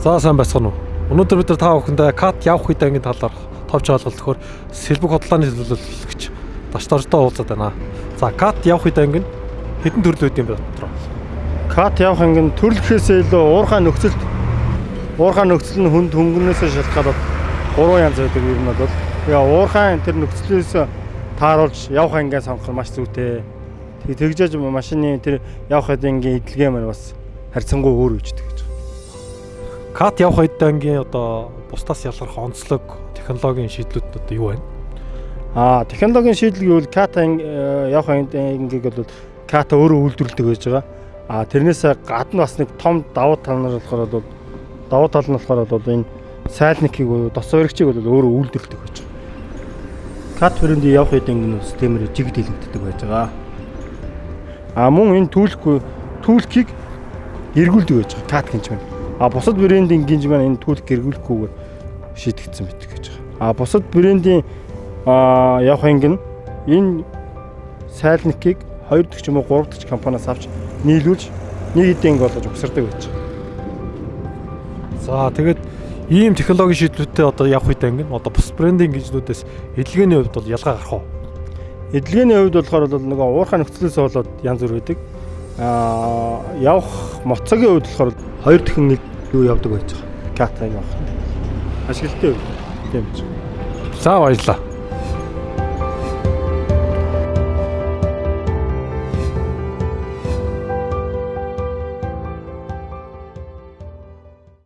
За сайн байцгаана уу. Өнөөдөр бид нар та бүхэндээ кат явах үед ангийн талаар товч ойлголт өгөхөөр сэлбэг хотлооны төлөөлөгч даштортой уулзаад байна. За кат явах үед анги хэдэн төрөл үүд юм бэ дотроо? Кат явах анги нь төрлөхөөсөө илүү уурхай нөхцөлд уурхай нөхцөл нь хүнд хөнгөнөөсөө шалтгаалаад гурван янз байдаг юм бол тэгээ уурхай тэр нөхцлөөс тааруулж явах ангиа сонгох нь маш зүйтэй. Тэг тэгжээж машины тэр явах ангийн эдлэгээ маань бас харьцангуй өөр үждэг гэж. Кат явах үед ангийн одоо бусдаас ялгарх онцлог технологийн шийдлүүд одоо юу байна? Аа, технологийн шийдэл гэвэл ката явах ангийг бол ката өөрөө үйлдвэрлэдэг байж байгаа. Аа, тэрнээс гадна бас нэг том давуу тал нар болохоор бол давуу тал нь болохоор бол энэ сайлникийг буюу дос өргөчийг бол өөрөө үйлдвэрлэдэг байж байгаа. Кат брендийн явах үед ангийн системээр жиг дийлэгддэг байж байгаа. Аа, мөн энэ түүлэхгүй түүлхийг эргүүлдэг байж байгаа. Кат гинж байна. А бусад брендийн гинж маань энэ түүх гэргүүлэхгүйгээр шийдэгдсэн байдаг гэж байгаа. А бусад брендийн а явах анги нь энэ сайлникийг 2 дахь ч юм уу 3 дахь компаниас авч нийлүүлж нэг хэдийн болгож угсардаг байж байгаа. За тэгээд ийм технологийн шийдлүүдтэй одоо явах үед анги нь одоо бус брендийн гинжнүүдээс эдлэгээний хувьд бол ялгаа гарах уу? Эдлэгээний хувьд болохоор бол нөгөө уурхай нөхцлөөс болоод янз бүр байдаг. Аа явах моцогийн хувьд болохоор хоёр дахин юу явдаг байж байгаа. Ката явах. Ашиглалтай үү? Тийм ч. За баярлалаа.